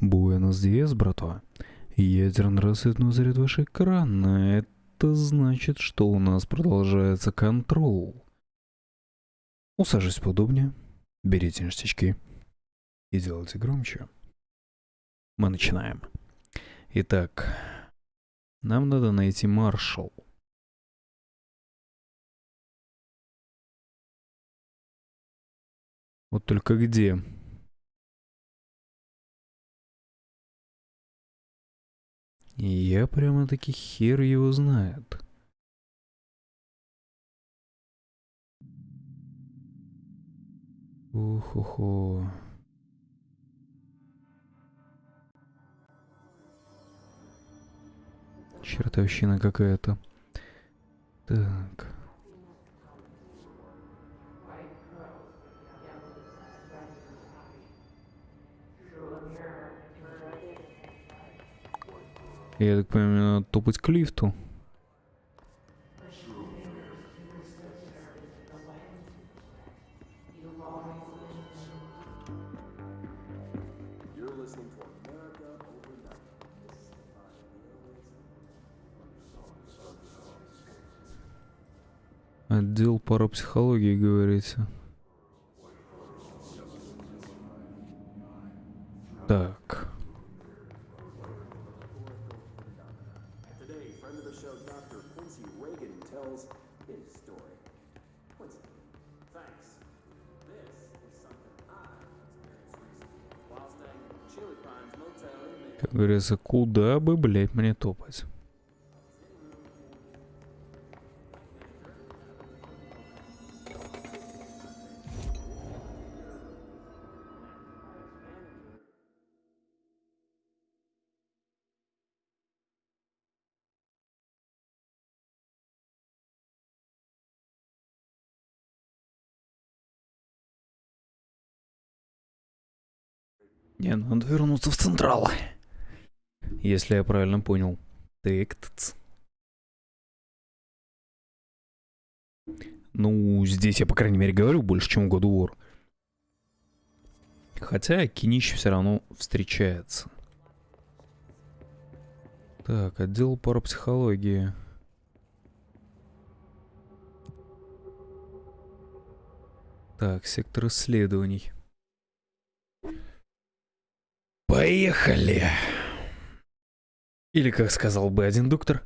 Буэнос Диас, братва. Ядерный рассветный заряд ваш экран. Это значит, что у нас продолжается контрол. Усаживайтесь поудобнее, берите ништячки и делайте громче. Мы начинаем. Итак, нам надо найти маршал. Вот только где? Я прямо-таки хер его знает. Уху-ху. Чертовщина какая-то. Так. Я так понимаю, надо топать к лифту. Отдел парапсихологии, говорится. Так. Как говорится, куда бы, блядь, мне топать? Не, надо вернуться в Централ. Если я правильно понял. Тектц. Ну, здесь я, по крайней мере, говорю больше, чем в году War. Хотя кинищ все равно встречается. Так, отдел парапсихологии. Так, сектор исследований. Поехали! Или, как сказал бы один доктор,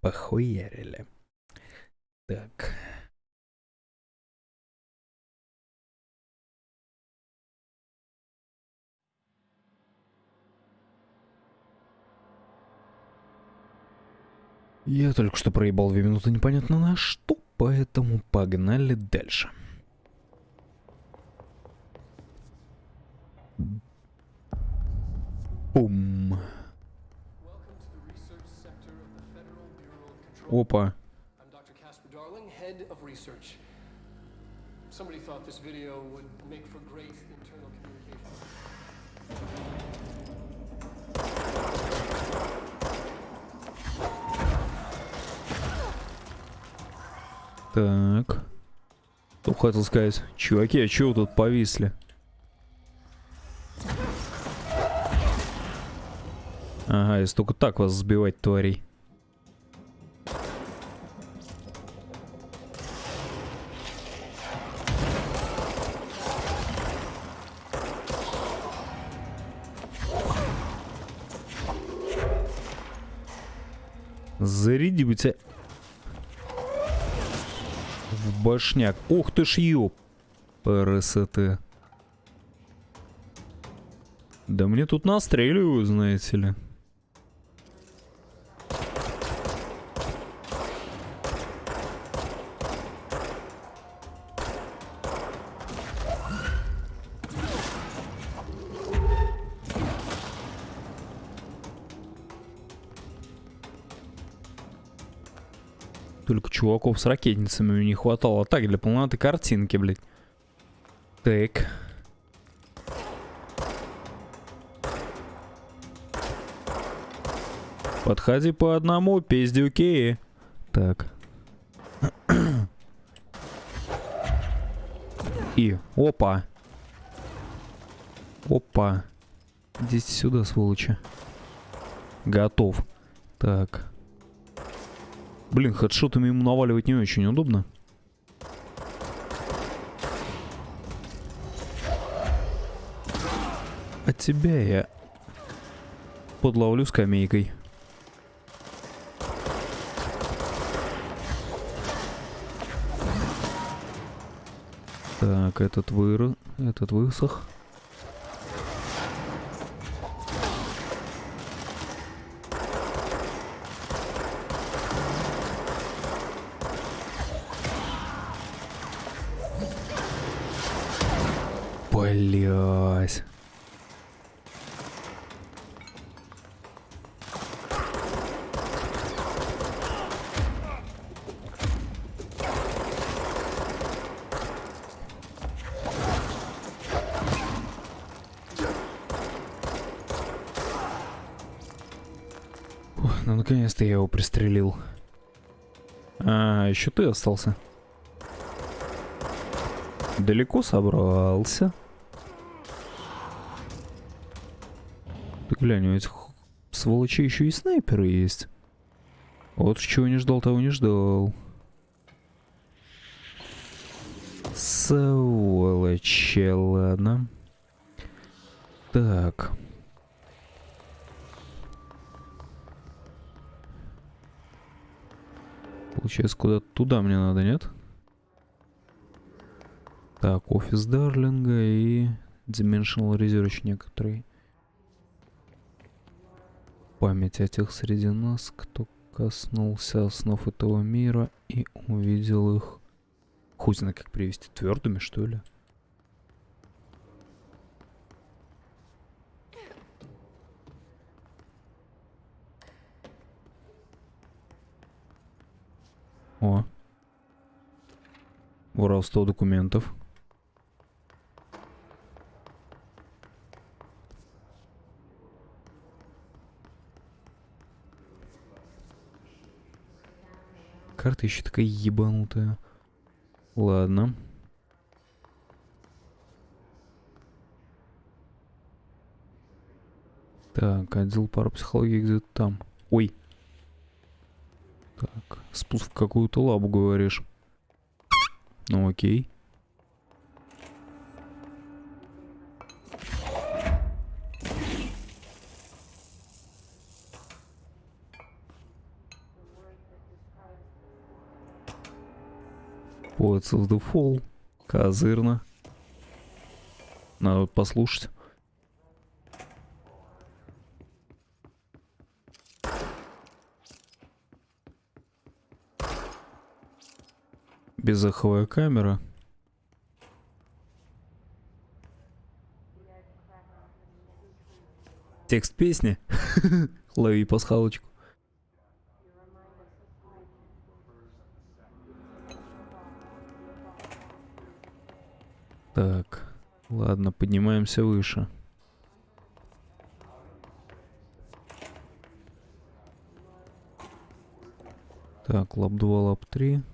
похуярили. Так. Я только что проебал две минуты непонятно на что, поэтому погнали дальше. Бум. Communication. Так. Что хотел сказать? Чуваки, а чего тут повисли? Ага, если только так вас сбивать, тварей. Башняк. Ух ты ж ёп. ПРСТ. Да мне тут настреливают, знаете ли. Только чуваков с ракетницами не хватало. Так, для полноты картинки, блядь. Так. Подходи по одному, пиздюки. Так. И, опа. Опа. Идите сюда, сволочи. Готов. Так. Блин, хедшотами ему наваливать не очень удобно. А тебя я подловлю скамейкой. Так, этот выр... этот высох. Наконец-то я его пристрелил. А, еще ты остался. Далеко собрался. Ты глянь, у этих сволочей еще и снайперы есть. Вот чего не ждал, того не ждал. Сволочи, ладно. Так. Получается, куда-то туда мне надо, нет? Так, офис Дарлинга и Dimensional Research некоторые. Память о тех среди нас, кто коснулся основ этого мира и увидел их. Хуй знает, как привести твердыми, что ли? собрал 100 документов. Карта еще такая ебанутая. Ладно. Так, отдел парапсихологии где-то там. Ой. Так, спуск в какую-то лабу, говоришь. Ну окей. Poets of the Fall. Козырно. Надо послушать. Безаховая камера. Текст песни. Лови пасхалочку. Так, ладно, поднимаемся выше. Так, лап 2, лап 3.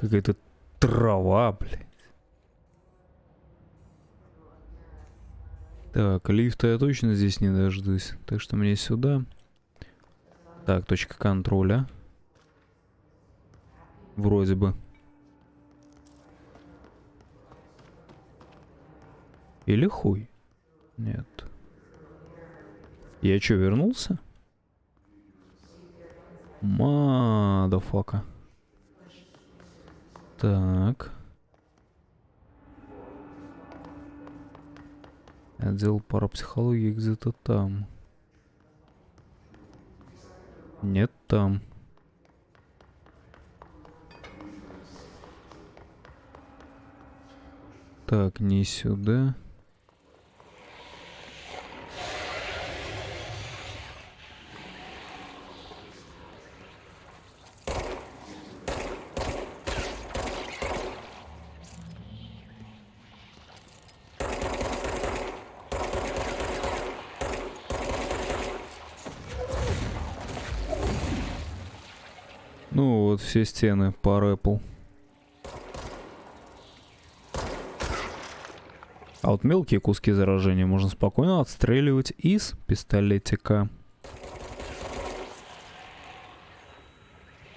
Какая-то трава, блядь. Так, лифта я точно здесь не дождусь. Так что мне сюда. Так, точка контроля. Вроде бы. Или хуй? Нет. Я что, вернулся? Мадафака. Так. Отдел парапсихологии где-то там. Нет там. Так, не сюда. Ну вот все стены пар Apple. А вот мелкие куски заражения можно спокойно отстреливать из пистолетика.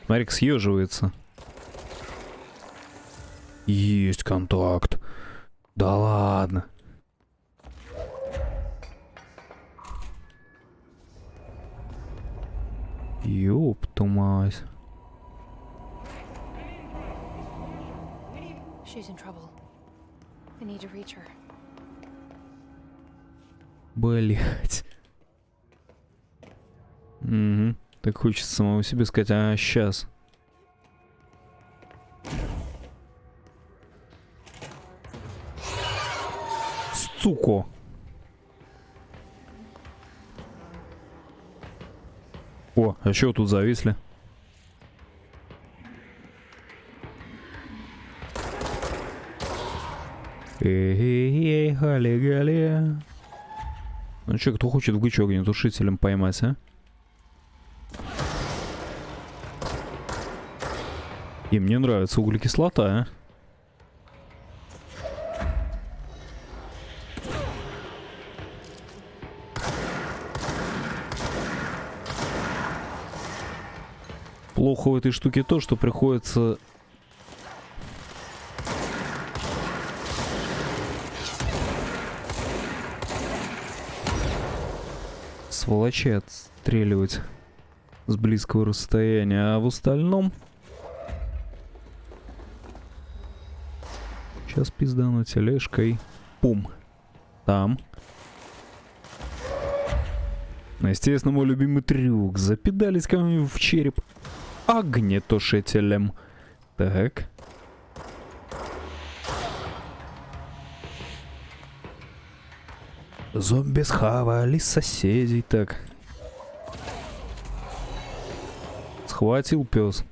Смотри, съеживается. Есть контакт. Да ладно. Ёпту She's. Блять. Угу. Так хочется самому себе сказать, а сейчас. Суко. О, а чё тут зависли? Эй-эй-эй, гали-гали. Ну чё, кто хочет в гычу огнетушителем поймать, а? И мне нравится углекислота, а? Плохо в этой штуке то, что приходится сволочей отстреливать с близкого расстояния, а в остальном... Сейчас пиздану тележкой. Пум. Там. Естественно, мой любимый трюк. Запидались кому-нибудь в череп огнетушителем. Так. Зомби схавали соседей. Так. Схватил пес.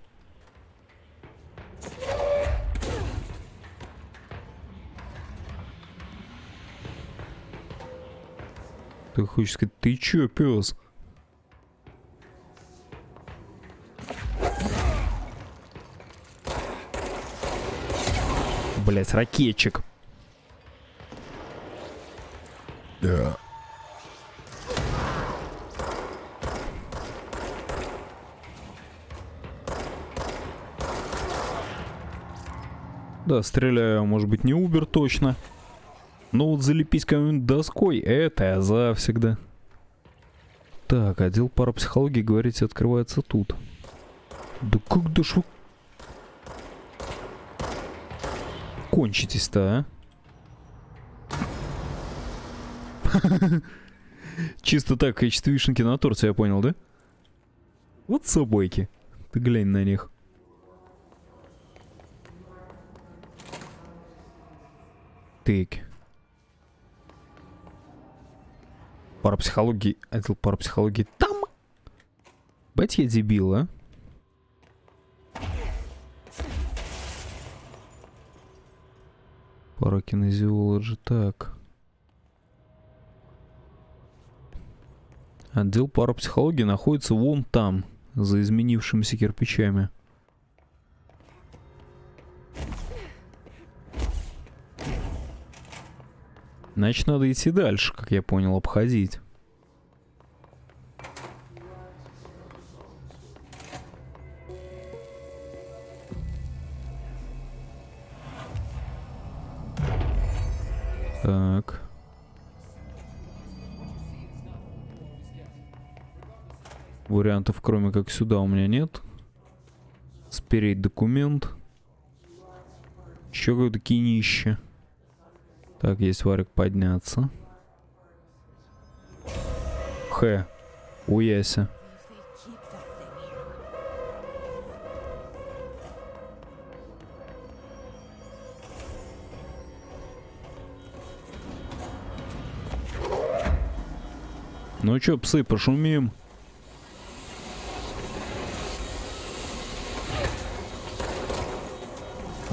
Ты хочешь сказать, ты чё, пес? Блять, ракетчик. Да. Да, стреляю, может быть, не Убер точно. Но вот залепись кому-нибудь доской, это я завсегда. Так, отдел парапсихологии, говорите, открывается тут. Да как да шо... Кончитесь-то, а? Чисто так, в качестве вишенки на торте, я понял, да? Вот собойки. Ты глянь на них. Так. Парапсихологии, отдел парапсихологии там. Бать я дебил, а? Паракинезиологи, так. Отдел парапсихологии находится вон там, за изменившимися кирпичами. Значит, надо идти дальше, как я понял, обходить. Так. Вариантов, кроме как сюда, у меня нет. Спереть документ. Еще какое-то кинище. Так, есть варик подняться. Х. Уяся. Ну чё, псы, пошумим.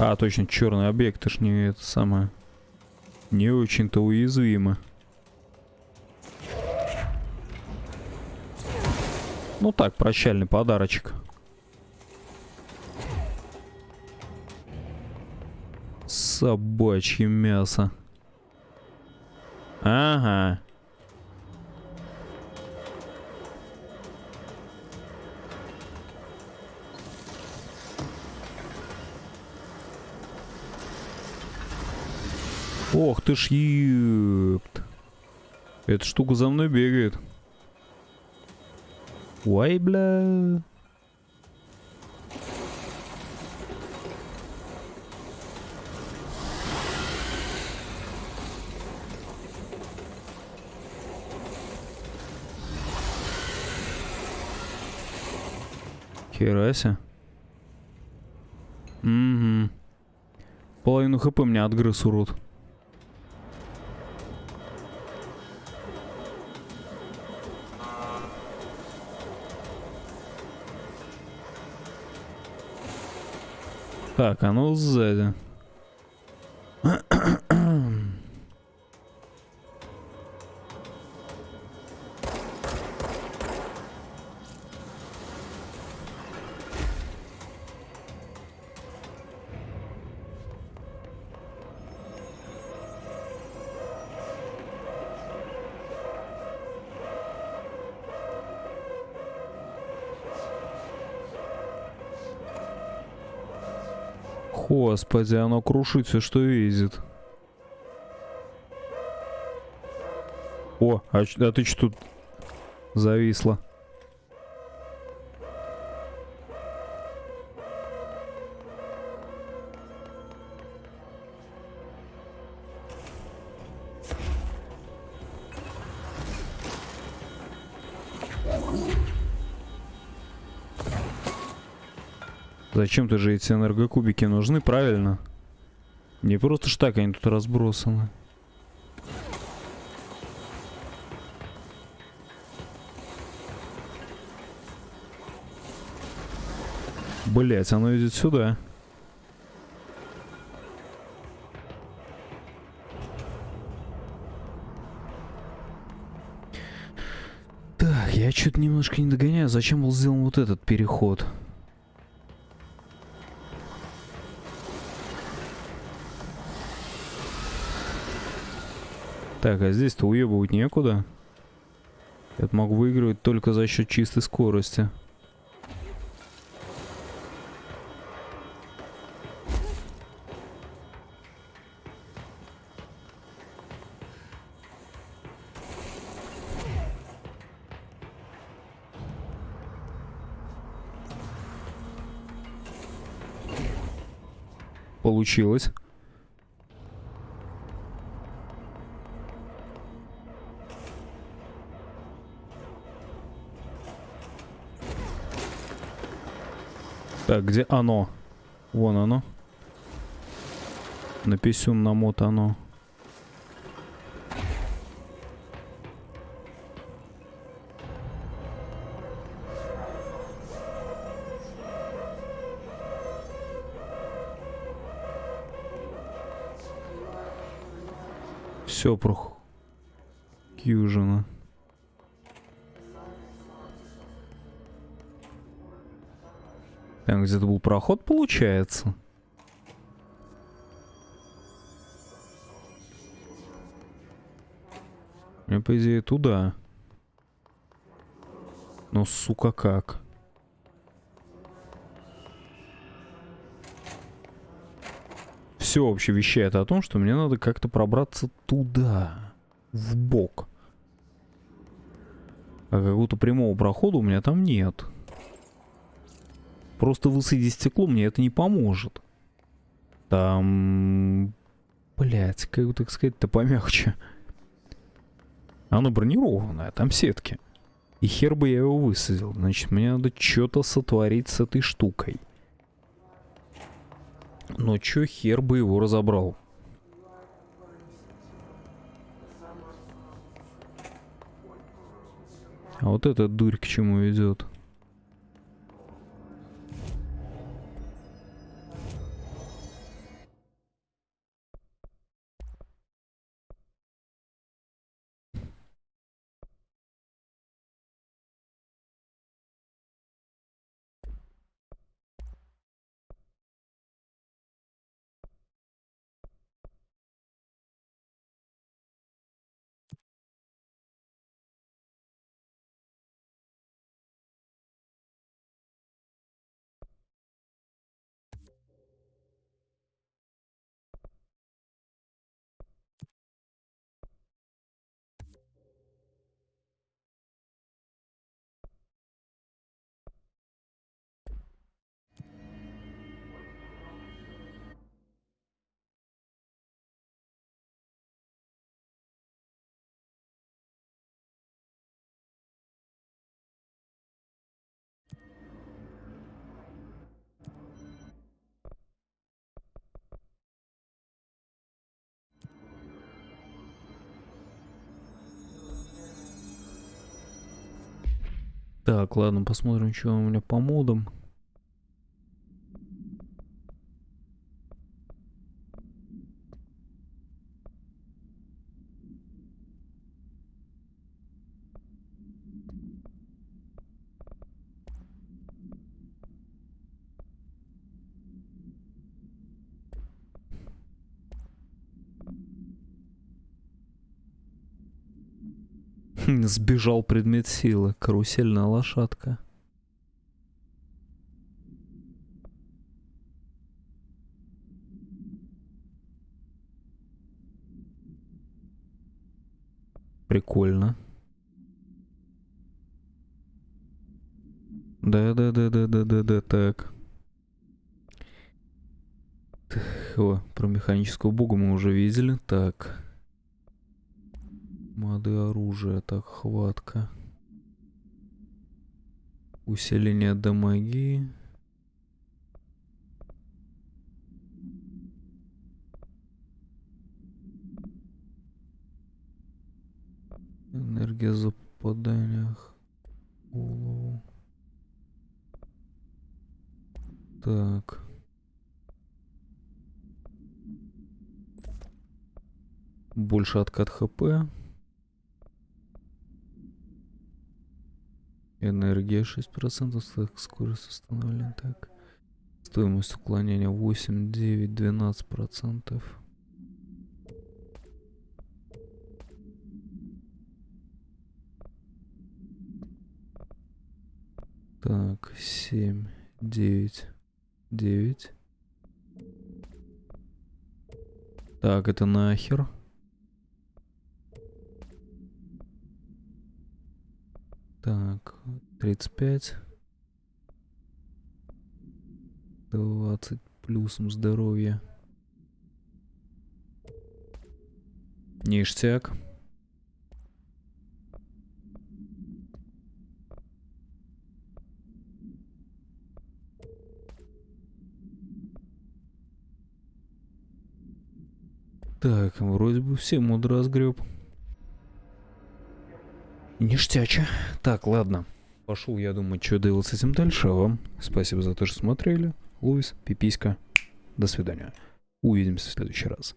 А, точно, черный объект, это ж не это самое. Не очень-то уязвимо. Ну так, прощальный подарочек. Собачье мясо. Ага. Ох ты ж ёпт. Эта штука за мной бегает. Ой, бля. Херася. Угу. Половину хп мне отгрыз, урод. Так, оно сзади. Господи, оно крушит все, что видит. О, а, а ты что тут зависла? Зачем-то же эти энергокубики нужны, правильно? Не просто ж так они тут разбросаны. Блять, оно идет сюда. Так, я что-то немножко не догоняю. Зачем был сделан вот этот переход? Так, а здесь-то уебывать некуда. Я могу выигрывать только за счет чистой скорости. Получилось. Так, где оно? Вон оно. На писюн намотано. Все про Кьюжина. Там где-то был проход, получается. Мне, по идее, туда. Но, сука, как? Все вообще вещает о том, что мне надо как-то пробраться туда. В бок. А какого-то прямого прохода у меня там нет. Просто высадить стекло мне это не поможет. Там... Блять, как бы так сказать-то помягче. Оно бронированное, там сетки. И хер бы я его высадил. Значит, мне надо что-то сотворить с этой штукой. Но чё хер бы его разобрал? А вот эта дурь к чему идет? Так, ладно, посмотрим, что у меня по модам. Сбежал предмет силы. Карусельная лошадка. Прикольно. Да-да-да-да-да-да-да, так. О, про механического бога мы уже видели. Так. Моды оружия, так, хватка. Усиление дамаги. Энергия за попаданиях. в Голову. Так. Больше откат хп. Энергия 6%, так, скорость установления, так. Стоимость уклонения 8, 9, 12 процентов. Так, 7, 9, 9. Так, это нахер. Так, 35. 20 плюсом здоровья. Ништяк. Так, вроде бы все мод разгреб. Ништяча. Так, ладно. Пошел, я думаю, что делать с этим дальше. А вам спасибо за то, что смотрели. Луис, пиписька. До свидания. Увидимся в следующий раз.